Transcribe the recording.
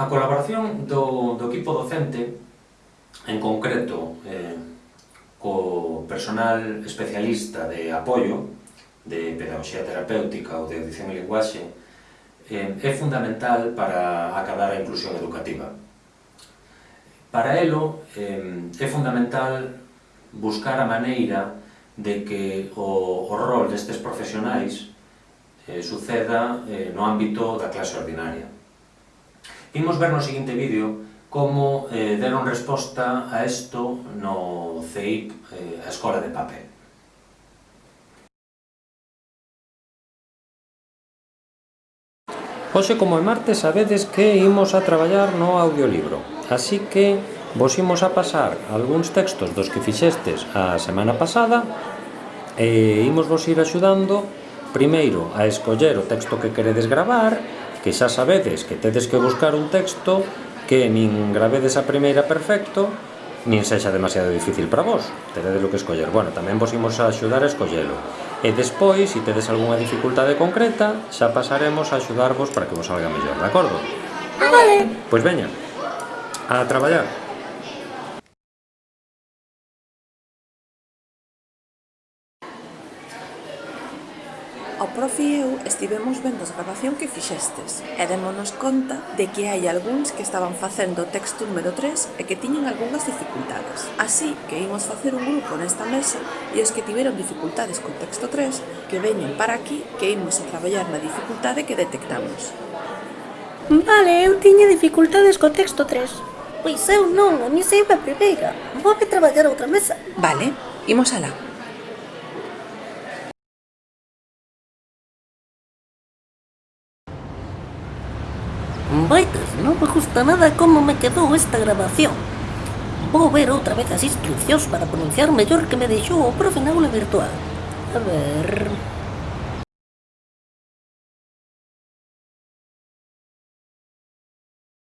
A colaboración do, do equipo docente, en concreto, eh, co personal especialista de apoio, de pedagogía terapéutica ou de audición e linguaxe, eh, é fundamental para acabar a inclusión educativa. Para elo, eh, é fundamental buscar a maneira de que o, o rol destes profesionais eh, suceda eh, no ámbito da clase ordinaria. Imos ver no seguinte vídeo como eh, deron resposta a isto no CEIP, eh, a Escola de Papel. Hoxe como é martes sabedes que imos a traballar no audiolibro, así que vos imos a pasar algúns textos dos que fixestes a semana pasada e imos vos ir axudando primeiro a escoller o texto que queredes gravar que xa sabedes que tedes que buscar un texto que nin gravedes a primeira perfecto, nin sexa demasiado difícil para vos. Tededes lo que escoller. Bueno, tamén vos imos a axudar a escollelo. E despois, se tedes algunha dificultade concreta, xa pasaremos a axudarvos para que vos salga mellor, de acordo? Ah, vale. Pois veña, a traballar. O profe e eu estivemos vendo a grabación que fixestes e démonos conta de que hai algúns que estaban facendo o texto número 3 e que tiñen algunhas dificultades. Así que imos facer un grupo nesta mesa e os que tiveron dificultades co texto 3 que veñen para aquí que imos a traballar na dificultade que detectamos. Vale, eu tiña dificultades co texto 3. Pois eu non, a mí saiba a primeira. Vou a traballar outra mesa. Vale, imos alá. Vaitas, non me gusta nada como me quedou esta grabación. Vou ver outra vez as instruccións para pronunciar mellor que me deixou o profe na aula virtual. A ver...